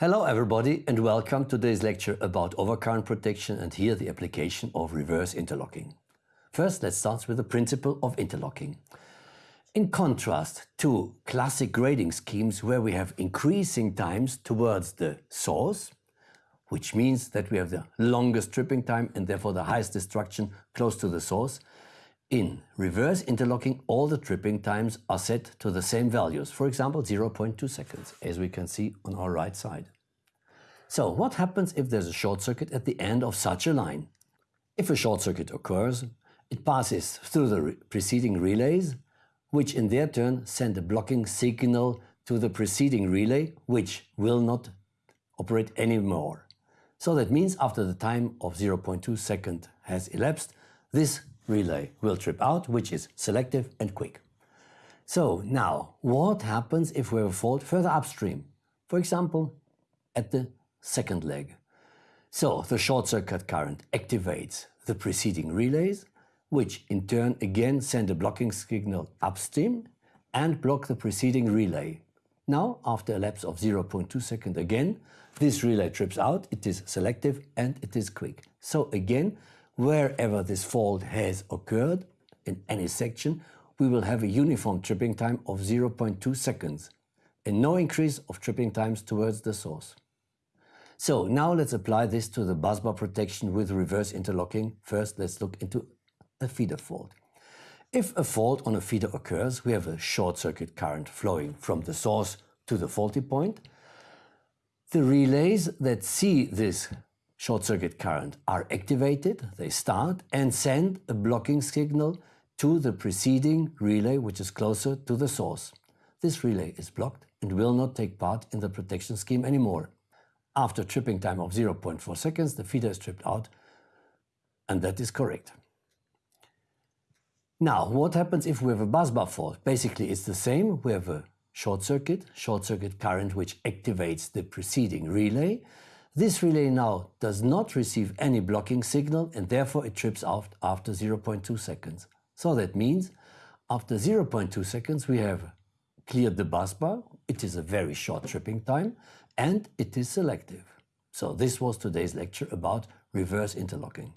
Hello everybody and welcome to today's lecture about overcurrent protection and here the application of reverse interlocking. First let's start with the principle of interlocking. In contrast to classic grading schemes where we have increasing times towards the source, which means that we have the longest tripping time and therefore the highest destruction close to the source, in reverse interlocking, all the tripping times are set to the same values, for example 0.2 seconds, as we can see on our right side. So what happens if there's a short circuit at the end of such a line? If a short circuit occurs, it passes through the re preceding relays, which in their turn send a blocking signal to the preceding relay, which will not operate anymore. So that means after the time of 0.2 second has elapsed, this relay will trip out, which is selective and quick. So now, what happens if we have a fault further upstream? For example, at the second leg. So the short circuit current activates the preceding relays, which in turn again send a blocking signal upstream and block the preceding relay. Now, after a lapse of 0.2 second again, this relay trips out, it is selective and it is quick. So again, wherever this fault has occurred in any section, we will have a uniform tripping time of 0.2 seconds and no increase of tripping times towards the source. So now let's apply this to the busbar protection with reverse interlocking. First, let's look into a feeder fault. If a fault on a feeder occurs, we have a short circuit current flowing from the source to the faulty point. The relays that see this short circuit current are activated, they start and send a blocking signal to the preceding relay which is closer to the source. This relay is blocked and will not take part in the protection scheme anymore. After tripping time of 0.4 seconds, the feeder is tripped out and that is correct. Now, what happens if we have a busbar fault? Basically, it's the same. We have a short circuit, short circuit current which activates the preceding relay. This relay now does not receive any blocking signal and therefore it trips out after 0.2 seconds. So that means after 0.2 seconds we have cleared the busbar, it is a very short tripping time and it is selective. So this was today's lecture about reverse interlocking.